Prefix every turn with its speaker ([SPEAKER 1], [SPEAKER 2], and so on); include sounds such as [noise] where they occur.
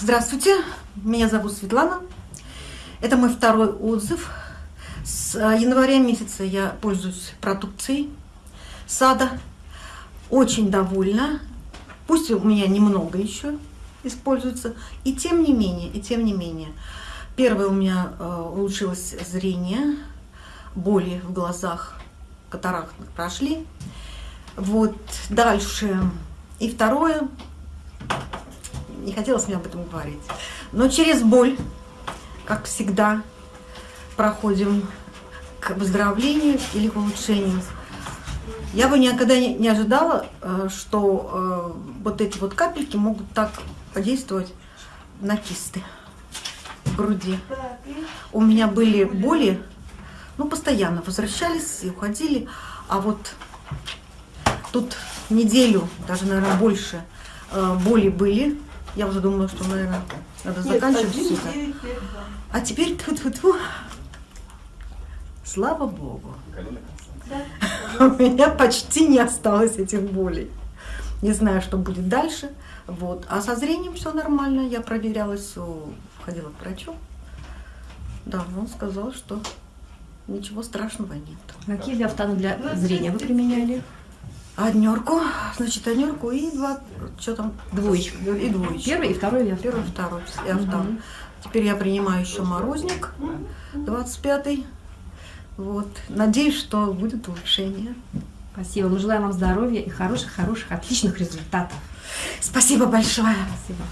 [SPEAKER 1] Здравствуйте, меня зовут Светлана. Это мой второй отзыв. С э, января месяца я пользуюсь продукцией сада. Очень довольна. Пусть у меня немного еще используется. И тем не менее, и тем не менее. Первое у меня э, улучшилось зрение, боли в глазах, катаракты прошли. Вот дальше. И второе, не хотелось мне об этом говорить. Но через боль, как всегда, проходим к выздоровлению или к улучшению. Я бы никогда не, ожидала, э, что э, вот эти вот капельки могут так подействовать на кисты в груди. У меня были боли, ну, постоянно возвращались и уходили, а вот тут неделю, даже, наверное, больше э, боли были, я уже думала, что, наверное, надо заканчивать все это. А теперь тут -тьфу -тьфу. Слава Богу. [laughs] У меня почти не осталось этих болей. Не знаю, что будет дальше. Вот. А со зрением все нормально. Я проверяла все, ходила к врачу. Да, он сказал, что ничего страшного нет.
[SPEAKER 2] Какие диафтаны для зрения вы применяли?
[SPEAKER 1] Однерку, значит, однерку и два, что там?
[SPEAKER 2] Двоечку.
[SPEAKER 1] И двоечку.
[SPEAKER 2] Первый и второй я.
[SPEAKER 1] Первый, второй, я угу. Теперь я принимаю еще морозник, 25-й. Вот. Надеюсь, что будет улучшение.
[SPEAKER 2] Спасибо. Мы желаем вам здоровья и хороших, хороших, отличных результатов.
[SPEAKER 1] Спасибо большое.
[SPEAKER 2] Спасибо.